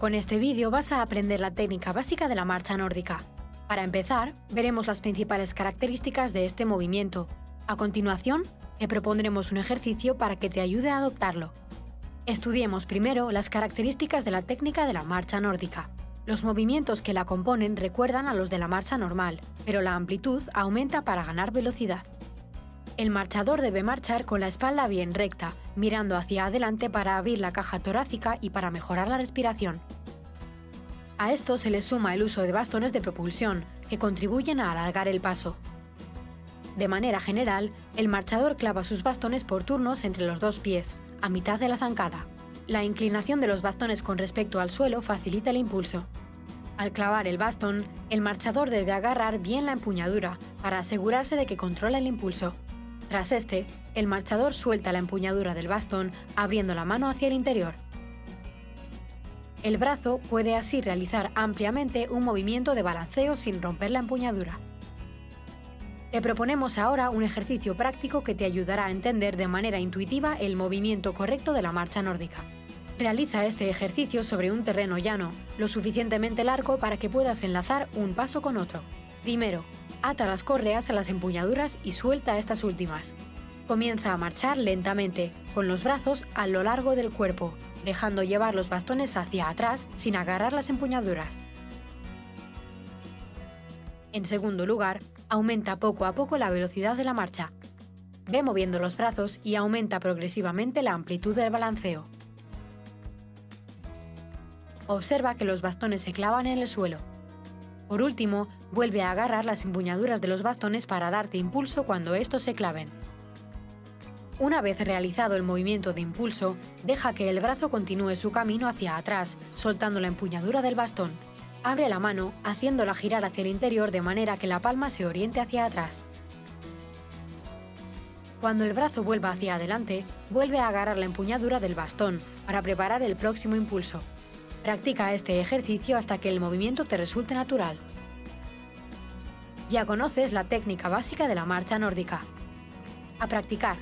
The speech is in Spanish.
Con este vídeo vas a aprender la técnica básica de la marcha nórdica. Para empezar, veremos las principales características de este movimiento. A continuación, te propondremos un ejercicio para que te ayude a adoptarlo. Estudiemos primero las características de la técnica de la marcha nórdica. Los movimientos que la componen recuerdan a los de la marcha normal, pero la amplitud aumenta para ganar velocidad. El marchador debe marchar con la espalda bien recta, mirando hacia adelante para abrir la caja torácica y para mejorar la respiración. A esto se le suma el uso de bastones de propulsión, que contribuyen a alargar el paso. De manera general, el marchador clava sus bastones por turnos entre los dos pies, a mitad de la zancada. La inclinación de los bastones con respecto al suelo facilita el impulso. Al clavar el bastón, el marchador debe agarrar bien la empuñadura para asegurarse de que controla el impulso. Tras este, el marchador suelta la empuñadura del bastón abriendo la mano hacia el interior. El brazo puede así realizar ampliamente un movimiento de balanceo sin romper la empuñadura. Te proponemos ahora un ejercicio práctico que te ayudará a entender de manera intuitiva el movimiento correcto de la marcha nórdica. Realiza este ejercicio sobre un terreno llano, lo suficientemente largo para que puedas enlazar un paso con otro. Primero, ata las correas a las empuñaduras y suelta estas últimas. Comienza a marchar lentamente, con los brazos a lo largo del cuerpo, dejando llevar los bastones hacia atrás sin agarrar las empuñaduras. En segundo lugar, aumenta poco a poco la velocidad de la marcha. Ve moviendo los brazos y aumenta progresivamente la amplitud del balanceo. Observa que los bastones se clavan en el suelo. Por último, vuelve a agarrar las empuñaduras de los bastones para darte impulso cuando estos se claven. Una vez realizado el movimiento de impulso, deja que el brazo continúe su camino hacia atrás, soltando la empuñadura del bastón. Abre la mano, haciéndola girar hacia el interior de manera que la palma se oriente hacia atrás. Cuando el brazo vuelva hacia adelante, vuelve a agarrar la empuñadura del bastón para preparar el próximo impulso. Practica este ejercicio hasta que el movimiento te resulte natural. Ya conoces la técnica básica de la marcha nórdica. A practicar.